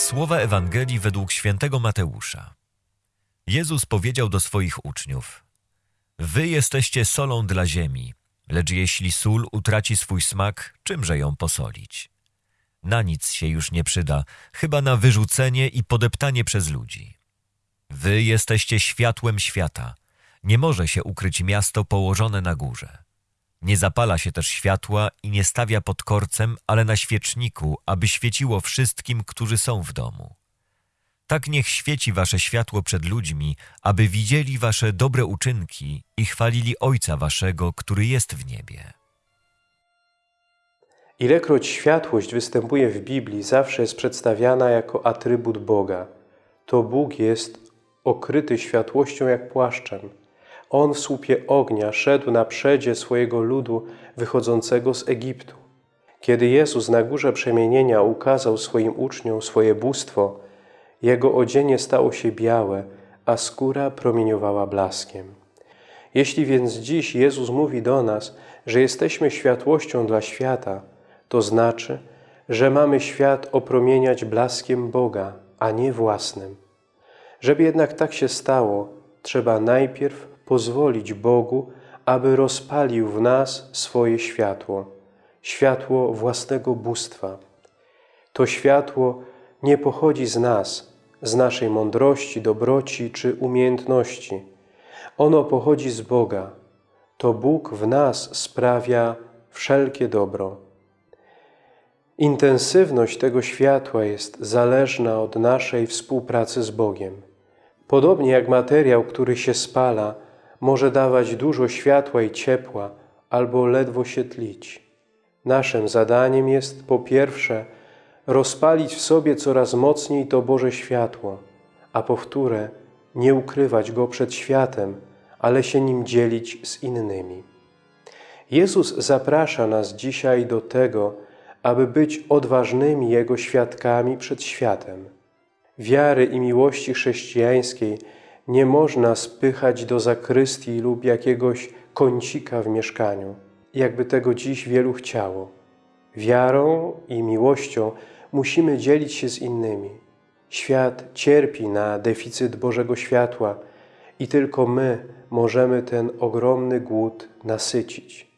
Słowa Ewangelii według świętego Mateusza. Jezus powiedział do swoich uczniów: Wy jesteście solą dla ziemi, lecz jeśli sól utraci swój smak, czymże ją posolić? Na nic się już nie przyda, chyba na wyrzucenie i podeptanie przez ludzi. Wy jesteście światłem świata. Nie może się ukryć miasto położone na górze. Nie zapala się też światła i nie stawia pod korcem, ale na świeczniku, aby świeciło wszystkim, którzy są w domu. Tak niech świeci wasze światło przed ludźmi, aby widzieli wasze dobre uczynki i chwalili Ojca waszego, który jest w niebie. Ilekroć światłość występuje w Biblii, zawsze jest przedstawiana jako atrybut Boga. To Bóg jest okryty światłością jak płaszczem. On w słupie ognia szedł na przedzie swojego ludu wychodzącego z Egiptu. Kiedy Jezus na górze przemienienia ukazał swoim uczniom swoje bóstwo, Jego odzienie stało się białe, a skóra promieniowała blaskiem. Jeśli więc dziś Jezus mówi do nas, że jesteśmy światłością dla świata, to znaczy, że mamy świat opromieniać blaskiem Boga, a nie własnym. Żeby jednak tak się stało, trzeba najpierw pozwolić Bogu, aby rozpalił w nas swoje światło, światło własnego bóstwa. To światło nie pochodzi z nas, z naszej mądrości, dobroci czy umiejętności. Ono pochodzi z Boga. To Bóg w nas sprawia wszelkie dobro. Intensywność tego światła jest zależna od naszej współpracy z Bogiem. Podobnie jak materiał, który się spala, może dawać dużo światła i ciepła, albo ledwo się tlić. Naszym zadaniem jest po pierwsze rozpalić w sobie coraz mocniej to Boże światło, a po wtóre nie ukrywać go przed światem, ale się nim dzielić z innymi. Jezus zaprasza nas dzisiaj do tego, aby być odważnymi Jego świadkami przed światem. Wiary i miłości chrześcijańskiej nie można spychać do zakrystii lub jakiegoś kącika w mieszkaniu, jakby tego dziś wielu chciało. Wiarą i miłością musimy dzielić się z innymi. Świat cierpi na deficyt Bożego światła i tylko my możemy ten ogromny głód nasycić.